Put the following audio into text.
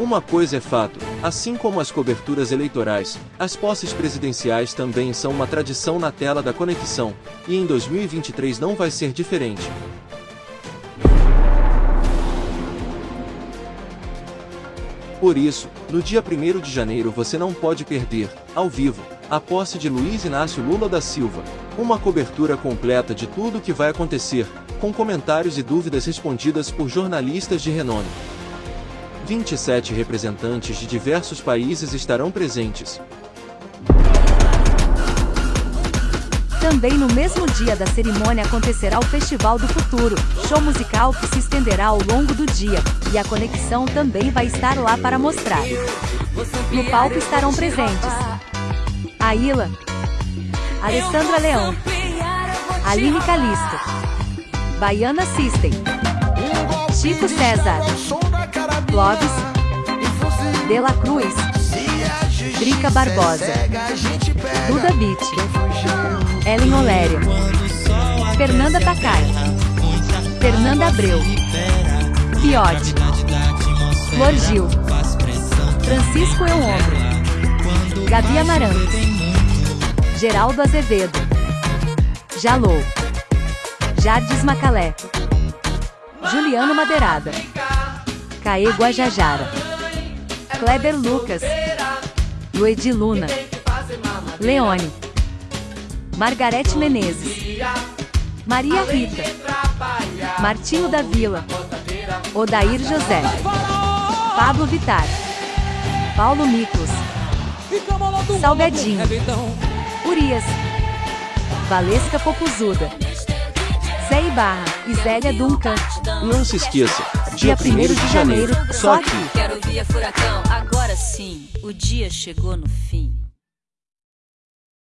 Uma coisa é fato, assim como as coberturas eleitorais, as posses presidenciais também são uma tradição na tela da conexão, e em 2023 não vai ser diferente. Por isso, no dia 1 de janeiro você não pode perder, ao vivo, a posse de Luiz Inácio Lula da Silva, uma cobertura completa de tudo o que vai acontecer, com comentários e dúvidas respondidas por jornalistas de renome. 27 representantes de diversos países estarão presentes. Também no mesmo dia da cerimônia acontecerá o Festival do Futuro, show musical que se estenderá ao longo do dia, e a conexão também vai estar lá para mostrar. No palco estarão presentes Aila, Alessandra Leão, Aline Calisto, Baiana System, Chico César, Clóvis, Dela Cruz, Drica Barbosa, Duda Beat, Ellen Olério, Fernanda Takai, Fernanda Abreu, Fiote, Flor Gil, Francisco Euombro, Gabi Amarantos, Geraldo Azevedo, Jalou, Jardes Macalé, Juliano Madeirada, Caê Guajajara, Kleber Lucas, Luedi Luna, Leone, Margarete Menezes, Maria Rita, Martinho da Vila, Odair José, Pablo Vitar, Paulo Miklos, Salgadinho, Urias, Valesca Popozuda, Zé Ibarra e Zélia Duncan. Não se esqueça, dia 1 de janeiro, só aqui. Quero via furacão, agora sim, o dia chegou no fim.